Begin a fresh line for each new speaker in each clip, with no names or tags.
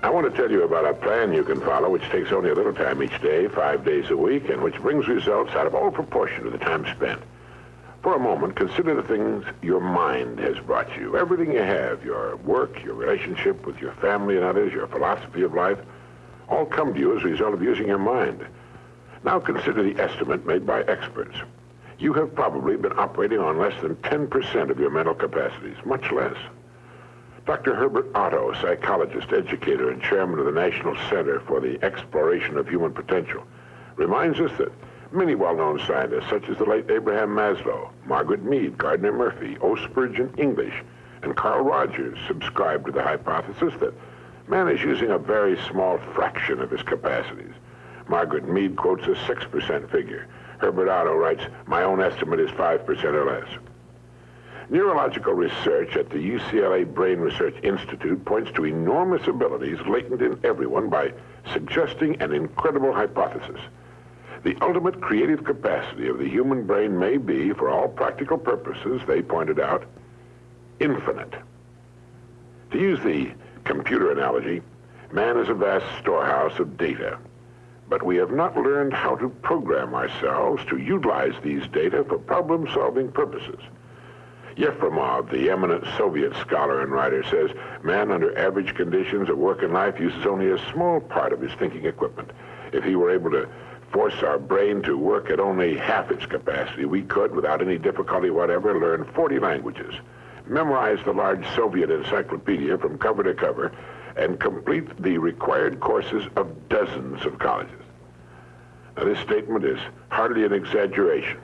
I want to tell you about a plan you can follow which takes only a little time each day, five days a week, and which brings results out of all proportion to the time spent. For a moment, consider the things your mind has brought you. Everything you have, your work, your relationship with your family and others, your philosophy of life, all come to you as a result of using your mind. Now consider the estimate made by experts. You have probably been operating on less than 10% of your mental capacities, much less. Dr. Herbert Otto, psychologist, educator, and chairman of the National Center for the Exploration of Human Potential, reminds us that many well-known scientists, such as the late Abraham Maslow, Margaret Mead, Gardner Murphy, O. Spurgeon English, and Carl Rogers, subscribe to the hypothesis that man is using a very small fraction of his capacities. Margaret Mead quotes a 6% figure. Herbert Otto writes, my own estimate is 5% or less. Neurological research at the UCLA Brain Research Institute points to enormous abilities latent in everyone by suggesting an incredible hypothesis. The ultimate creative capacity of the human brain may be, for all practical purposes, they pointed out, infinite. To use the computer analogy, man is a vast storehouse of data. But we have not learned how to program ourselves to utilize these data for problem-solving purposes. Yefremov, the eminent Soviet scholar and writer, says man under average conditions of work and life uses only a small part of his thinking equipment. If he were able to force our brain to work at only half its capacity, we could, without any difficulty whatever, learn 40 languages, memorize the large Soviet encyclopedia from cover to cover, and complete the required courses of dozens of colleges. Now, this statement is hardly an exaggeration.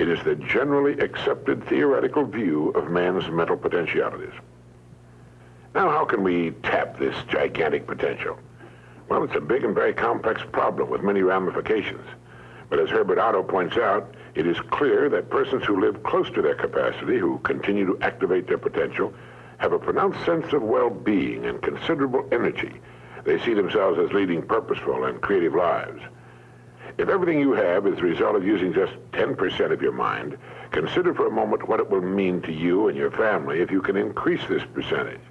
It is the generally accepted theoretical view of man's mental potentialities. Now, how can we tap this gigantic potential? Well, it's a big and very complex problem with many ramifications. But as Herbert Otto points out, it is clear that persons who live close to their capacity, who continue to activate their potential, have a pronounced sense of well-being and considerable energy. They see themselves as leading purposeful and creative lives. If everything you have is the result of using just 10% of your mind, consider for a moment what it will mean to you and your family if you can increase this percentage.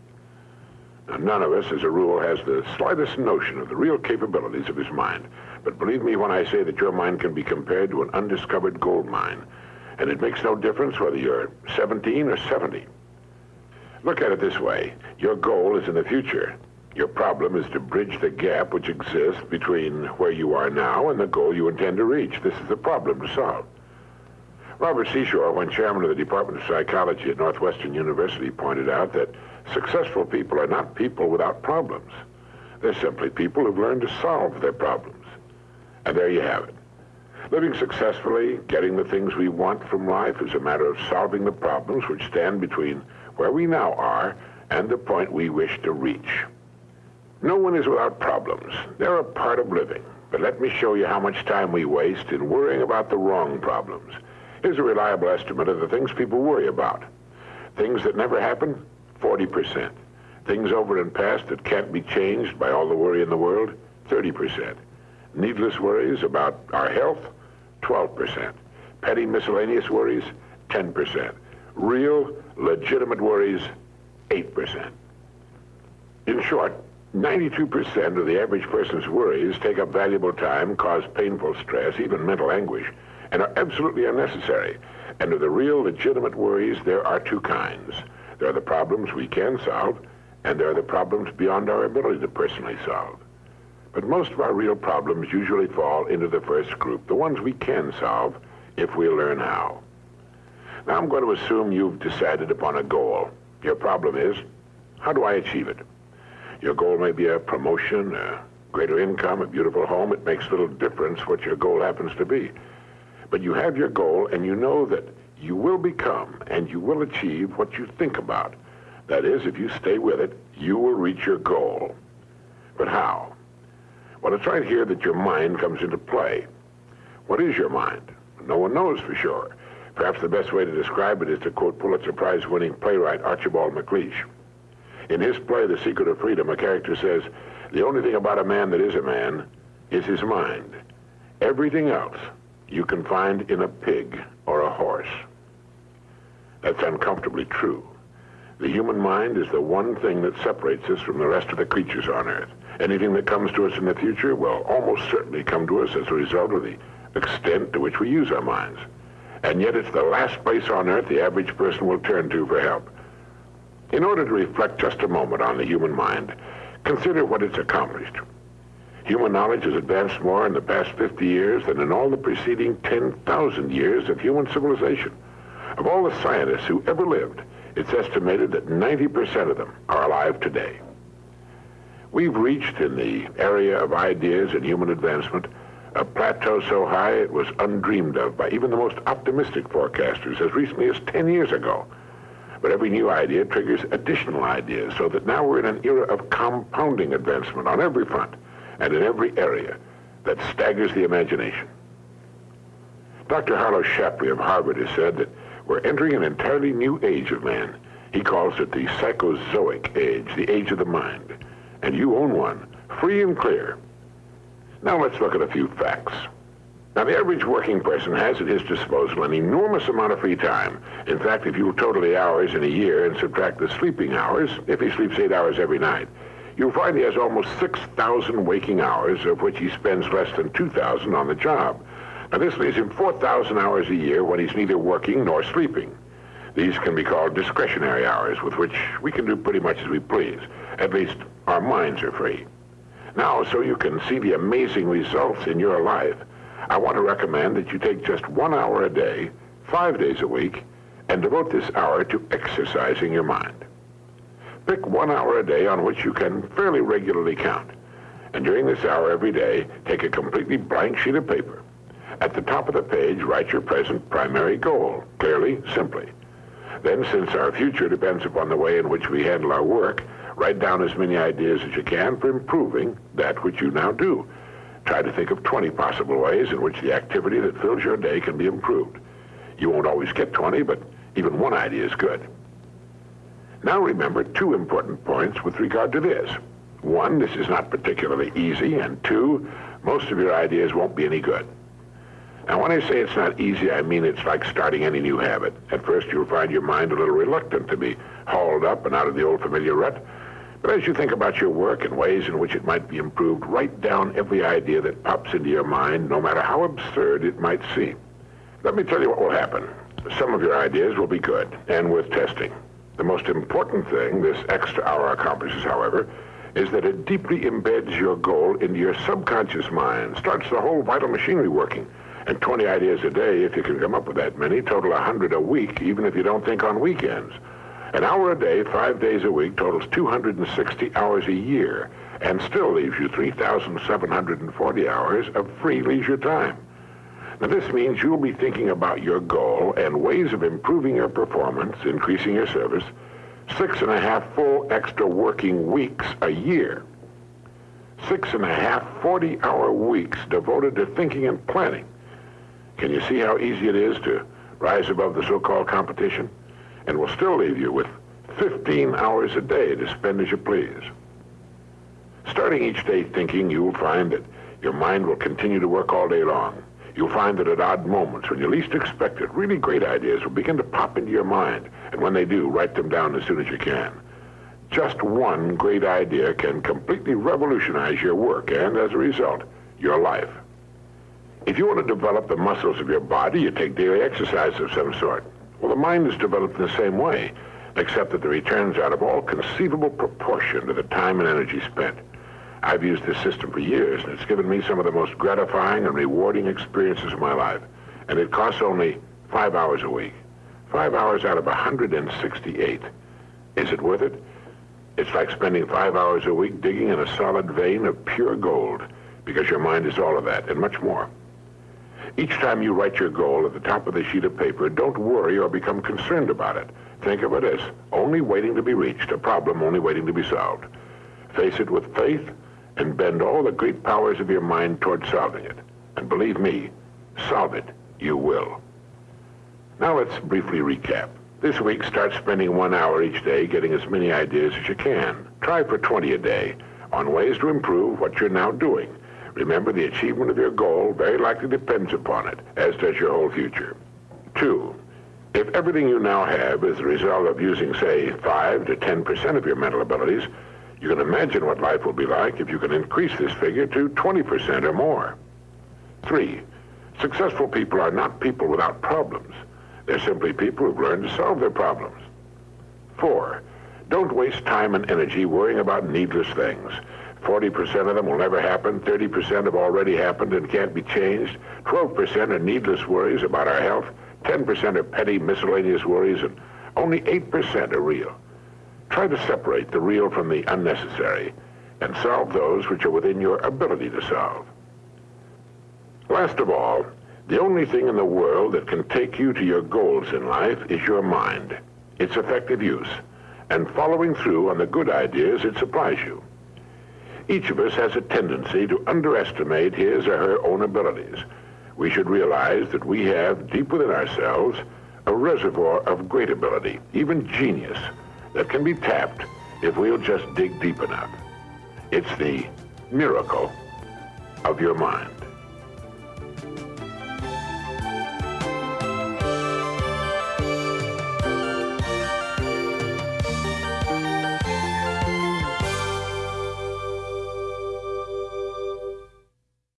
Now, none of us, as a rule, has the slightest notion of the real capabilities of his mind. But believe me when I say that your mind can be compared to an undiscovered gold mine. And it makes no difference whether you're 17 or 70. Look at it this way. Your goal is in the future. Your problem is to bridge the gap which exists between where you are now and the goal you intend to reach. This is the problem to solve. Robert Seashore, when chairman of the Department of Psychology at Northwestern University, pointed out that successful people are not people without problems. They're simply people who've learned to solve their problems. And there you have it. Living successfully, getting the things we want from life is a matter of solving the problems which stand between where we now are and the point we wish to reach. No one is without problems. They're a part of living. But let me show you how much time we waste in worrying about the wrong problems. Here's a reliable estimate of the things people worry about. Things that never happen, 40%. Things over and past that can't be changed by all the worry in the world, 30%. Needless worries about our health, 12%. Petty miscellaneous worries, 10%. Real, legitimate worries, 8%. In short, 92% of the average person's worries take up valuable time, cause painful stress, even mental anguish, and are absolutely unnecessary. And of the real legitimate worries, there are two kinds. There are the problems we can solve, and there are the problems beyond our ability to personally solve. But most of our real problems usually fall into the first group, the ones we can solve if we learn how. Now I'm going to assume you've decided upon a goal. Your problem is, how do I achieve it? Your goal may be a promotion, a greater income, a beautiful home. It makes little difference what your goal happens to be. But you have your goal, and you know that you will become and you will achieve what you think about. That is, if you stay with it, you will reach your goal. But how? Well, it's right here that your mind comes into play. What is your mind? No one knows for sure. Perhaps the best way to describe it is to quote Pulitzer Prize winning playwright Archibald MacLeish. In his play, The Secret of Freedom, a character says, the only thing about a man that is a man is his mind. Everything else you can find in a pig or a horse. That's uncomfortably true. The human mind is the one thing that separates us from the rest of the creatures on Earth. Anything that comes to us in the future will almost certainly come to us as a result of the extent to which we use our minds. And yet it's the last place on Earth the average person will turn to for help. In order to reflect just a moment on the human mind, consider what it's accomplished. Human knowledge has advanced more in the past 50 years than in all the preceding 10,000 years of human civilization. Of all the scientists who ever lived, it's estimated that 90% of them are alive today. We've reached in the area of ideas and human advancement a plateau so high it was undreamed of by even the most optimistic forecasters as recently as 10 years ago. But every new idea triggers additional ideas so that now we're in an era of compounding advancement on every front and in every area that staggers the imagination. Dr. Harlow Shapley of Harvard has said that we're entering an entirely new age of man. He calls it the psychozoic age, the age of the mind. And you own one, free and clear. Now let's look at a few facts. Now, the average working person has at his disposal an enormous amount of free time. In fact, if you total the hours in a year and subtract the sleeping hours, if he sleeps eight hours every night, you'll find he has almost 6,000 waking hours, of which he spends less than 2,000 on the job. Now, this leaves him 4,000 hours a year when he's neither working nor sleeping. These can be called discretionary hours, with which we can do pretty much as we please. At least, our minds are free. Now, so you can see the amazing results in your life, I want to recommend that you take just one hour a day, five days a week, and devote this hour to exercising your mind. Pick one hour a day on which you can fairly regularly count. And during this hour every day, take a completely blank sheet of paper. At the top of the page, write your present primary goal, clearly, simply. Then, since our future depends upon the way in which we handle our work, Write down as many ideas as you can for improving that which you now do. Try to think of 20 possible ways in which the activity that fills your day can be improved. You won't always get 20, but even one idea is good. Now remember two important points with regard to this. One, this is not particularly easy, and two, most of your ideas won't be any good. Now, when I say it's not easy, I mean it's like starting any new habit. At first, you'll find your mind a little reluctant to be hauled up and out of the old familiar rut, but as you think about your work and ways in which it might be improved, write down every idea that pops into your mind, no matter how absurd it might seem. Let me tell you what will happen. Some of your ideas will be good and worth testing. The most important thing this extra hour accomplishes, however, is that it deeply embeds your goal into your subconscious mind, starts the whole vital machinery working. And 20 ideas a day, if you can come up with that many, total 100 a week, even if you don't think on weekends. An hour a day, five days a week, totals 260 hours a year and still leaves you 3,740 hours of free leisure time. Now, this means you'll be thinking about your goal and ways of improving your performance, increasing your service, six and a half full extra working weeks a year. Six and a half 40-hour weeks devoted to thinking and planning. Can you see how easy it is to rise above the so-called competition? And will still leave you with 15 hours a day to spend as you please. Starting each day thinking, you'll find that your mind will continue to work all day long. You'll find that at odd moments, when you least expect it, really great ideas will begin to pop into your mind. And when they do, write them down as soon as you can. Just one great idea can completely revolutionize your work and, as a result, your life. If you want to develop the muscles of your body, you take daily exercise of some sort. Well, the mind is developed in the same way, except that the returns out of all conceivable proportion to the time and energy spent. I've used this system for years, and it's given me some of the most gratifying and rewarding experiences of my life. And it costs only five hours a week. Five hours out of 168. Is it worth it? It's like spending five hours a week digging in a solid vein of pure gold, because your mind is all of that and much more. Each time you write your goal at the top of the sheet of paper, don't worry or become concerned about it. Think of it as only waiting to be reached, a problem only waiting to be solved. Face it with faith and bend all the great powers of your mind toward solving it. And believe me, solve it, you will. Now let's briefly recap. This week, start spending one hour each day getting as many ideas as you can. Try for 20 a day on ways to improve what you're now doing. Remember, the achievement of your goal very likely depends upon it, as does your whole future. Two, If everything you now have is the result of using, say, 5 to 10% of your mental abilities, you can imagine what life will be like if you can increase this figure to 20% or more. Three, successful people are not people without problems. They're simply people who've learned to solve their problems. Four, don't waste time and energy worrying about needless things. 40% of them will never happen, 30% have already happened and can't be changed, 12% are needless worries about our health, 10% are petty miscellaneous worries, and only 8% are real. Try to separate the real from the unnecessary and solve those which are within your ability to solve. Last of all, the only thing in the world that can take you to your goals in life is your mind, its effective use, and following through on the good ideas it supplies you. Each of us has a tendency to underestimate his or her own abilities. We should realize that we have deep within ourselves a reservoir of great ability, even genius, that can be tapped if we'll just dig deep enough. It's the miracle of your mind.